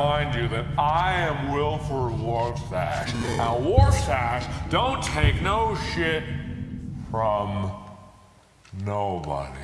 remind you that I am Wilford Warsash. Now, Warsash don't take no shit from nobody.